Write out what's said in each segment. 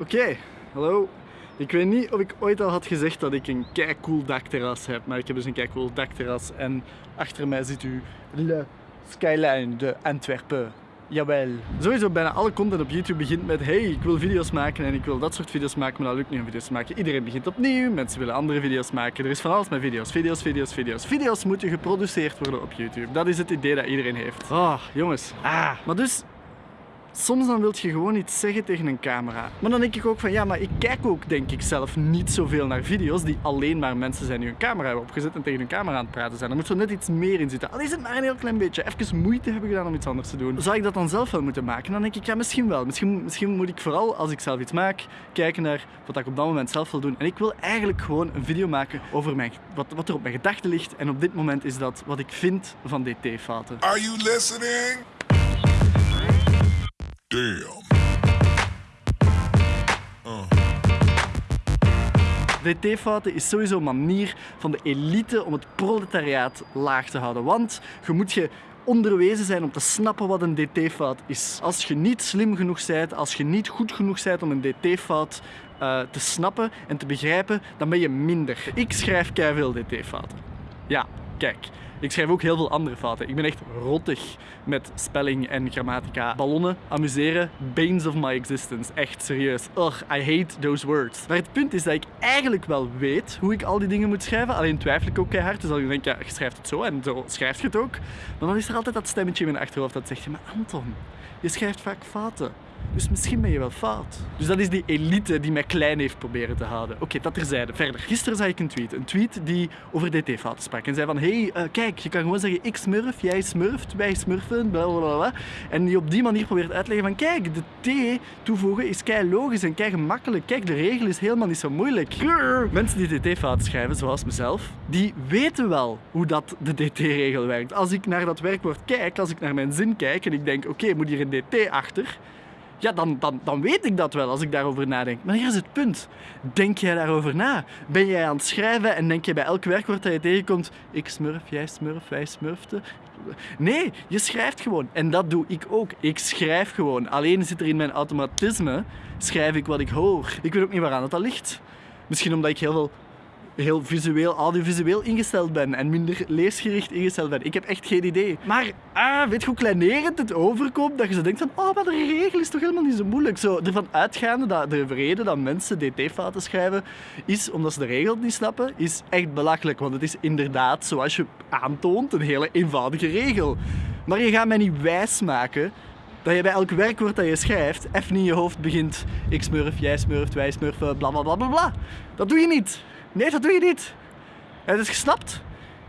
Oké, hallo. Ik weet niet of ik ooit al had gezegd dat ik een cool dakterras heb, maar ik heb dus een cool dakterras en achter mij ziet u Le Skyline de Antwerpen. Jawel. Sowieso bijna alle content op YouTube begint met hey, ik wil video's maken en ik wil dat soort video's maken, maar dat lukt niet om video's te maken. Iedereen begint opnieuw, mensen willen andere video's maken. Er is van alles met video's. Video's, video's, video's. Video's moeten geproduceerd worden op YouTube. Dat is het idee dat iedereen heeft. Oh, jongens. Ah. Maar dus, Soms dan wil je gewoon iets zeggen tegen een camera. Maar dan denk ik ook van ja, maar ik kijk ook denk ik zelf niet zoveel naar video's die alleen maar mensen zijn die hun camera hebben opgezet en tegen hun camera aan het praten zijn. Er moet zo net iets meer in zitten. Al is het maar een heel klein beetje. Even moeite hebben gedaan om iets anders te doen. Zou ik dat dan zelf wel moeten maken? Dan denk ik ja, misschien wel. Misschien, misschien moet ik vooral als ik zelf iets maak, kijken naar wat ik op dat moment zelf wil doen. En ik wil eigenlijk gewoon een video maken over mijn, wat, wat er op mijn gedachten ligt. En op dit moment is dat wat ik vind van DT-fouten. Are you listening? Damn. DT-fouten is sowieso een manier van de elite om het proletariaat laag te houden. Want je moet je onderwezen zijn om te snappen wat een DT-fout is. Als je niet slim genoeg bent, als je niet goed genoeg bent om een DT-fout uh, te snappen en te begrijpen, dan ben je minder. Ik schrijf veel DT-fouten. Ja, kijk. Ik schrijf ook heel veel andere fouten. Ik ben echt rottig met spelling en grammatica. Ballonnen, amuseren, banes of my existence. Echt serieus. Ugh, I hate those words. Maar het punt is dat ik eigenlijk wel weet hoe ik al die dingen moet schrijven. Alleen twijfel ik ook keihard. Dus dan denk ik, ja, je schrijft het zo en zo schrijf je het ook. Maar dan is er altijd dat stemmetje in mijn achterhoofd dat zegt, maar Anton, je schrijft vaak fouten. Dus misschien ben je wel fout. Dus dat is die elite die mij klein heeft proberen te houden. Oké, dat terzijde. Verder. Gisteren zag ik een tweet. Een tweet die over DT-fouten sprak. En zei van, hey, uh, kijk, je kan gewoon zeggen ik smurf, jij smurft, wij smurfen, bla bla bla. En die op die manier probeert uit te leggen van, kijk, de T toevoegen is kei logisch en kei gemakkelijk. Kijk, de regel is helemaal niet zo moeilijk. Mensen die DT-fouten schrijven, zoals mezelf, die weten wel hoe dat de DT-regel werkt. Als ik naar dat werkwoord kijk, als ik naar mijn zin kijk en ik denk, oké, moet hier een DT achter ja, dan, dan, dan weet ik dat wel als ik daarover nadenk. Maar hier is het punt. Denk jij daarover na? Ben jij aan het schrijven en denk je bij elk werkwoord dat je tegenkomt, ik smurf, jij smurf, wij smurften? Nee, je schrijft gewoon. En dat doe ik ook. Ik schrijf gewoon. Alleen zit er in mijn automatisme, schrijf ik wat ik hoor. Ik weet ook niet waaraan dat ligt. Misschien omdat ik heel veel heel visueel, audiovisueel ingesteld ben en minder leesgericht ingesteld ben. Ik heb echt geen idee. Maar ah, weet je hoe kleinerend het overkomt? Dat je zo denkt van, oh, maar de regel is toch helemaal niet zo moeilijk. Zo, ervan uitgaande dat de reden dat mensen dt-fouten schrijven is omdat ze de regel niet snappen, is echt belachelijk. Want het is inderdaad, zoals je aantoont, een hele eenvoudige regel. Maar je gaat mij niet wijsmaken dat je bij elk werkwoord dat je schrijft even in je hoofd begint ik smurf, jij smurft, wij smurfen, bla bla bla bla bla. Dat doe je niet. Nee, dat doe je niet. Het is gesnapt.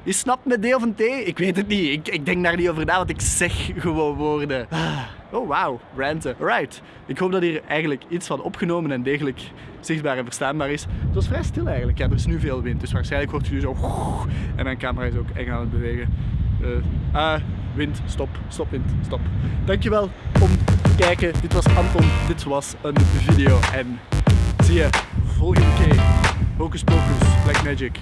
Je snapt met D of een T? Ik weet het niet. Ik, ik denk daar niet over na, want ik zeg gewoon woorden. Ah. Oh, wauw. Ranten. Right. Ik hoop dat hier eigenlijk iets van opgenomen en degelijk zichtbaar en verstaanbaar is. Het was vrij stil eigenlijk. Ja, er is nu veel wind, dus waarschijnlijk hoort u zo... En mijn camera is ook eng aan het bewegen. Uh, ah, wind, stop, stop wind, stop. Dankjewel om te kijken. Dit was Anton, dit was een video en zie je volgende keer. Hocus Pocus, Black Magic.